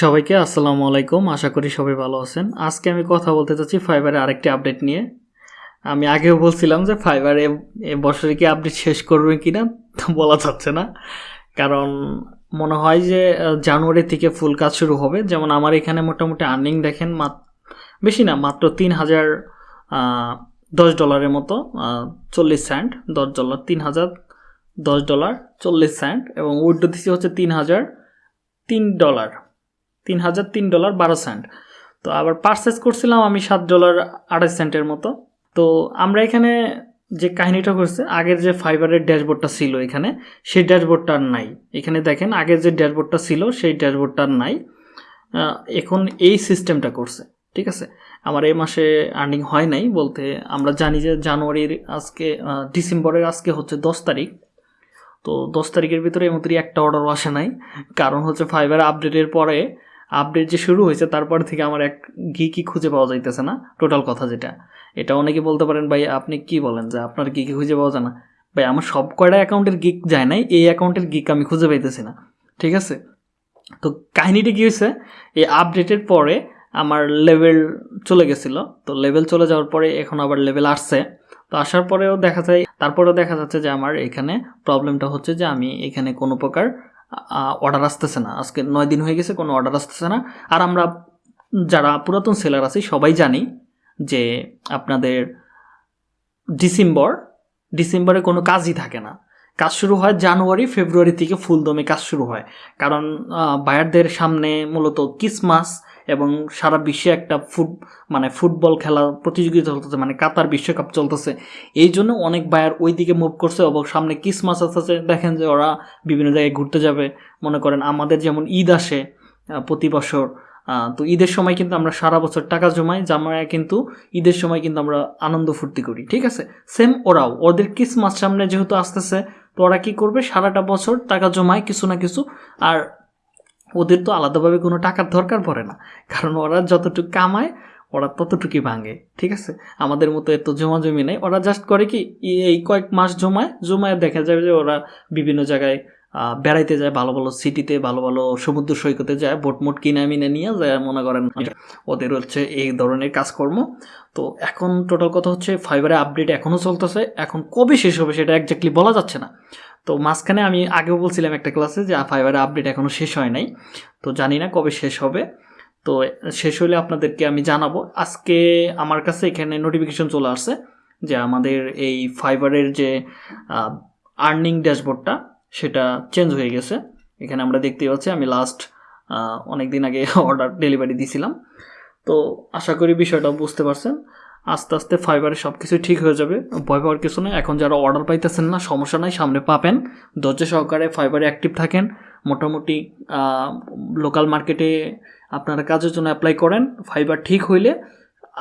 সবাইকে আসসালামু আলাইকুম। আশা করি সবাই ভালো আছেন। আজকে আমি কথা বলতে চাচ্ছি ফাইবারের আরেকটি আপডেট নিয়ে। আমি আগেও বলছিলাম যে ফাইবারে এ বছরে কি আপডেট শেষ করবে কি না বলা যাচ্ছে না। কারণ মনে হয় যে জানুয়ারি থেকে ফুল কাজ শুরু হবে। যেমন আমার এখানে মোটামুটি আর্নিং দেখেন বেশি না, মাত্র তিন হাজার দশ ডলারের মতো চল্লিশ সেন্ট দশ ডলার, তিন হাজার, দশ ডলার, চল্লিশ সেন্ট এবং উইড্রো দিচ্ছি হচ্ছে তিন হাজার তিন ডলার। তিন হাজার তিন ডলার বারো সেন্ট। তো আবার পারচেস করছিলাম আমি সাত ডলার আড়াই সেন্টের মতো। তো আমরা এখানে যে কাহিনীটা করছে আগের যে ফাইবারের ড্যাশবোর্ডটা ছিল এখানে, সেই ড্যাশবোর্ডটা আর নাই। এখানে দেখেন, আগের যে ড্যাশবোর্ডটা ছিল, সেই ড্যাশবোর্ডটা আর নাই। এখন এই সিস্টেমটা করছে, ঠিক আছে? আমার এই মাসে আর্নিং হয় নাই বলতে আমরা জানি যে জানুয়ারির আজকে ডিসেম্বরের আজকে হচ্ছে দশ তারিখ। তো দশ তারিখের ভিতরে এই মতো একটা অর্ডারও আসে নাই। কারণ হচ্ছে ফাইবার আপডেটের পরে আপডেট যে শুরু হয়েছে, তারপর থেকে আমার এক ঘি কি খুঁজে পাওয়া যাইতেছে না টোটাল কথা যেটা। এটা অনেকে বলতে পারেন, ভাই, আপনি কি বলেন যে আপনার গিক খুঁজে পাওয়া যায় না? ভাই, আমার সব কয়টা অ্যাকাউন্টের গিক যায় নাই, এই অ্যাকাউন্টের গিক আমি খুঁজে পাইতেছি না, ঠিক আছে? তো কাহিনীটা কী হয়েছে, এই আপডেটের পরে আমার লেভেল চলে গেছিল, তো লেভেল চলে যাওয়ার পরে এখন আবার লেভেল আসছে। তো আসার পরেও দেখা যায়, তারপরেও দেখা যাচ্ছে যে আমার এখানে প্রবলেমটা হচ্ছে যে আমি এখানে কোনো প্রকার অর্ডার আসতেছে না। আজকে নয় দিন হয়ে গেছে, কোনো অর্ডার আসতেছে না। আর আমরা যারা পুরাতন সেলার আছি, সবাই জানি যে আপনাদের ডিসেম্বর, ডিসেম্বরে কোনো কাজই থাকে না। কাজ শুরু হয় জানুয়ারি, ফেব্রুয়ারি থেকে ফুলদমে কাজ শুরু হয়। কারণ বায়ারদের সামনে মূলত ক্রিসমাস এবং সারা বিশ্বে একটা ফুট মানে ফুটবল খেলা প্রতিযোগিতা চলতেছে মানে কাতার বিশ্বকাপ চলতেছে। এই জন্য অনেক বায়ার ওই দিকে মুভ করছে এবং সামনে ক্রিসমাস আসতেছে দেখেন যে ওরা বিভিন্ন জায়গায় ঘুরতে যাবে। মনে করেন আমাদের যেমন ঈদ আসে প্রতি বছর তো ঈদের সময় কিন্তু আমরা সারা বছর টাকা জমাই জমায় কিন্তু ঈদের সময় কিন্তু আমরা আনন্দ ফুর্তি করি, ঠিক আছে? সেম ওরাও, ওদের ক্রিসমাস সামনে যেহেতু আসতেছে, তো ওরা কী করবে? সারাটা বছর টাকা জমায় কিছু না কিছু, আর ওদের তো আলাদাভাবে কোনো টাকার দরকার পড়ে না। কারণ ওরা যতটুকু কামায়, ওরা ততটুকুই ভাঙে, ঠিক আছে? আমাদের মতো এত জমা জমি নেই। ওরা জাস্ট করে কি, এই- কয়েক মাস জমায় জমায় দেখা যাবে যে ওরা বিভিন্ন জায়গায় বেড়াইতে যায়, ভালো ভালো সিটিতে ভালো ভালো সমুদ্র সৈকতে যায় বোট মোট কিনে মিনে নিয়ে যায়, মনে করেন ওদের হচ্ছে এই ধরনের কাজকর্ম। তো এখন টোটাল কথা হচ্ছে ফাইবারে আপডেট এখনও চলতেছে। এখন কবে শেষ হবে সেটা একজাক্টলি বলা যাচ্ছে না। তো মাঝখানে আমি আগেও বলছিলাম একটা ক্লাসে যে ফাইবারের আপডেট এখনও শেষ হয় নাই। তো জানি না কবে শেষ হবে। তো শেষ হলে আপনাদেরকে আমি জানাব। আজকে আমার কাছে এখানে নোটিফিকেশন চলে আসছে যে আমাদের এই ফাইবারের যে আর্নিং ড্যাশবোর্ডটা সেটা চেঞ্জ হয়ে গেছে। এখানে আমরা দেখতেই পাচ্ছি, আমি লাস্ট অনেক দিন আগে অর্ডার ডেলিভারি দিয়েছিলাম তো আশা করি বিষয়টা বুঝতে পারছেন। আস্তে আস্তে ফাইবারে সব কিছু ঠিক হয়ে যাবে। ভয় পাওয়ার কিছু নেই। এখন যারা অর্ডার পাইতেছেন না, সমস্যা নাই, সামনে পাবেন। ধৈর্য সহকারে ফাইবারে অ্যাক্টিভ থাকেন। মোটামুটি লোকাল মার্কেটে আপনারা কাজের জন্য অ্যাপ্লাই করেন। ফাইবার ঠিক হইলে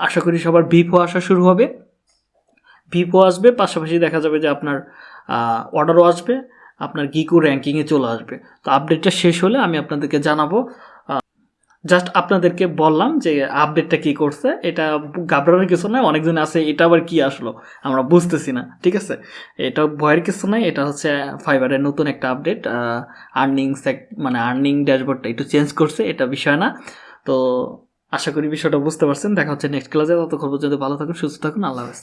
আশা করি সবার বিপো আসা শুরু হবে। বিপো আসবে, পাশাপাশি দেখা যাবে যে আপনার অর্ডারও আসবে। আপনার গিকো র্যাঙ্কিংয়ে চলে আসবে। তো আপডেটটা শেষ হলে আমি আপনাদেরকে জানাব। জাস্ট আপনাদেরকে বললাম যে আপডেটটা কি করছে, এটা ঘাবড়ানোর কিছু নয় অনেকজন আছে, এটা আবার কি আসলো, আমরা বুঝতেছি না, ঠিক আছে? এটা ভয়ের কিছু নয় এটা হচ্ছে ফাইবারের নতুন একটা আপডেট আর্নিং মানে আর্নিং ড্যাশবোর্ডটা একটু চেঞ্জ করছে, এটা বিষয় না। তো আশা করি বিষয়টা বুঝতে পারছেন, দেখা হচ্ছে নেক্সট ক্লাসে ততক্ষণ পর্যন্ত ভালো থাকুন, সুস্থ থাকুন, আল্লাহ হাফেজ।